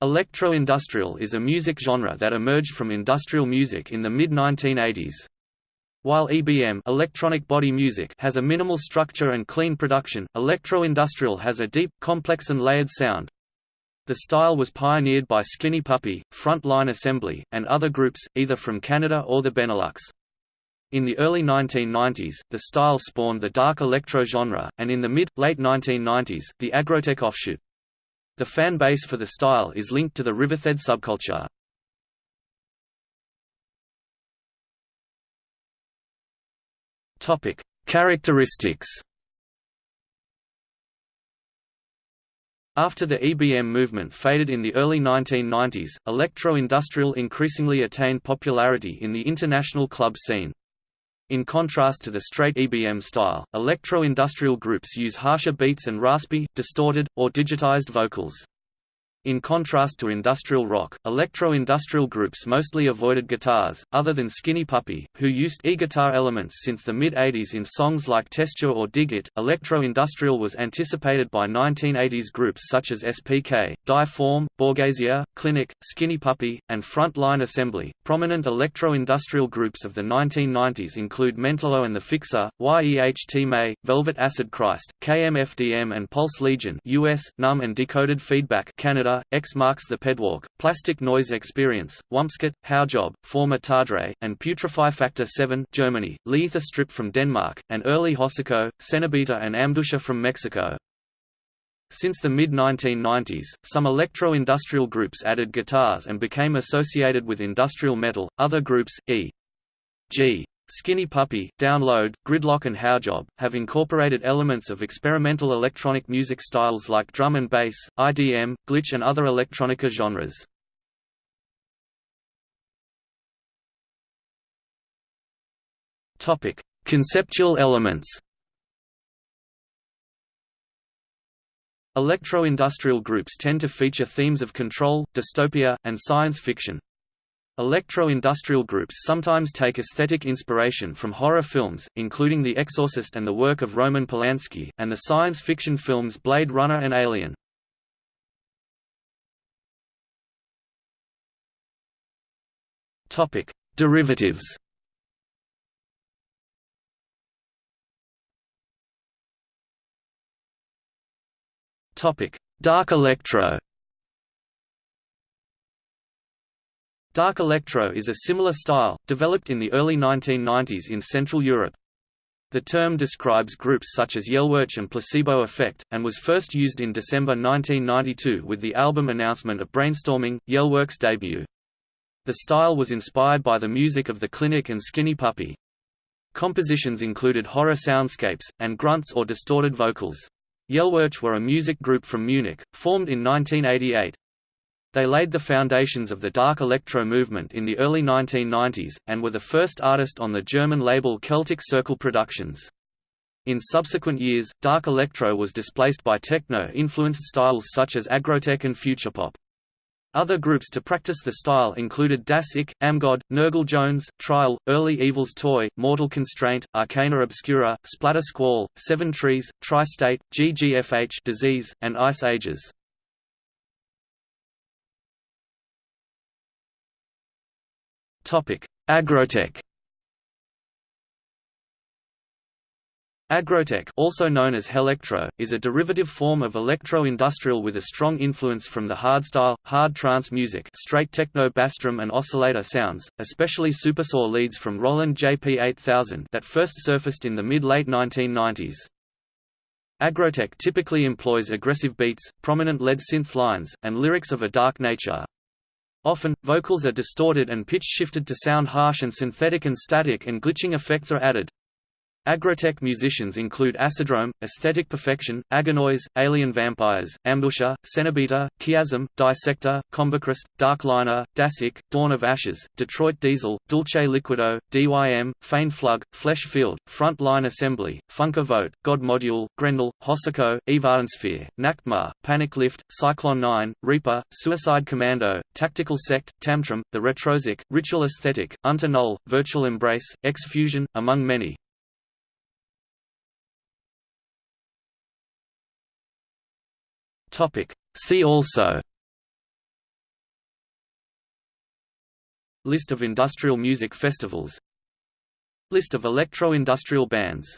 Electro-industrial is a music genre that emerged from industrial music in the mid-1980s. While EBM electronic body music has a minimal structure and clean production, electro-industrial has a deep, complex and layered sound. The style was pioneered by Skinny Puppy, Frontline Assembly, and other groups, either from Canada or the Benelux. In the early 1990s, the style spawned the dark electro genre, and in the mid-late 1990s, the aggrotech offshoot. The fan base for the style is linked to the Rivethead subculture. Topic: Characteristics. After the EBM movement faded in the early 1990s, electro-industrial increasingly attained popularity in the international club scene. In contrast to the straight EBM style, electro-industrial groups use harsher beats and raspy, distorted, or digitized vocals. In contrast to industrial rock, electro-industrial groups mostly avoided guitars, other than Skinny Puppy, who used e-guitar elements since the mid-80s in songs like Testure or Dig It. Electro-industrial was anticipated by 1980s groups such as SPK, Die-Form, Borghesia, Klinik, Skinny Puppy, and Front Line Assembly. Prominent electro-industrial groups of the 1990s include Mentallo and the Fixer, Yeht Mae, Velvet Acid Christ, KMFDM and Pulse Legion US, Numb and Decoded Feedback Canada X marks the pedwalk, Plastic Noise Experience, Wumpscut, Haujobb, Forma Tadre, and Putrefy Factor 7 Germany, Leather Strip from Denmark, and early Hocico, Cenobita and Amduscia from Mexico. Since the mid-1990s, some electro-industrial groups added guitars and became associated with industrial metal. Other groups, e.g. Skinny Puppy, Download, Gridlock and Haujobb, have incorporated elements of experimental electronic music styles like drum and bass, IDM, glitch and other electronica genres. Conceptual elements Electro-industrial groups tend to feature themes of control, dystopia, and science fiction. Electro-industrial groups sometimes take aesthetic inspiration from horror films, including The Exorcist and the work of Roman Polanski, and the science fiction films Blade Runner and Alien. Topic: Derivatives Topic: Dark electro Dark electro is a similar style, developed in the early 1990s in Central Europe. The term describes groups such as Yelworc and Placebo Effect, and was first used in December 1992 with the album announcement of Brainstorming, Yelworc's debut. The style was inspired by the music of The Klinik and Skinny Puppy. Compositions included horror soundscapes, and grunts or distorted vocals. Yelworc were a music group from Munich, formed in 1988. They laid the foundations of the dark electro movement in the early 1990s, and were the first artist on the German label Celtic Circle Productions. In subsequent years, dark electro was displaced by techno-influenced styles such as aggrotech and futurepop. Other groups to practice the style included Das Ich, Amgod, Nergal Jones, Trial, Early Evil's Toy, Mortal Constraint, Arcana Obscura, Splatter Squall, Seven Trees, Tri-State, GGFH Disease, and Ice Ages. Aggrotech. Aggrotech also known as Hellectro, is a derivative form of electro-industrial with a strong influence from the hardstyle, hard trance music straight techno bass drum and oscillator sounds, especially supersaw leads from Roland JP8000 that first surfaced in the mid-late 1990s. Aggrotech typically employs aggressive beats, prominent lead synth lines, and lyrics of a dark nature, Often, vocals are distorted and pitch shifted to sound harsh and synthetic and static and glitching effects are added. Aggrotech musicians include Acidrome, Aesthetic Perfection, Agonoize, Alien Vampires, Ambusher, Cenobita, Chiasm, Dissector, Combichrist, Darkliner, Das Ich, Dawn of Ashes, Detroit Diesel, Dulce Liquido, DYM, Feindflug, Flesh Field, Front Line Assembly, Funker Vogt, God Module, Grendel, Hocico, Evadensphere, Nachtmahr, Panic Lift, Psyclon 9, Reaper, Suicide Commando, Tactical Sekt, Tamtrum, The Retrosic, Ritual Aesthetic, Unter Null, Virtual Embrace, X-Fusion, among many. Topic. See also List of industrial music festivals List of electro-industrial bands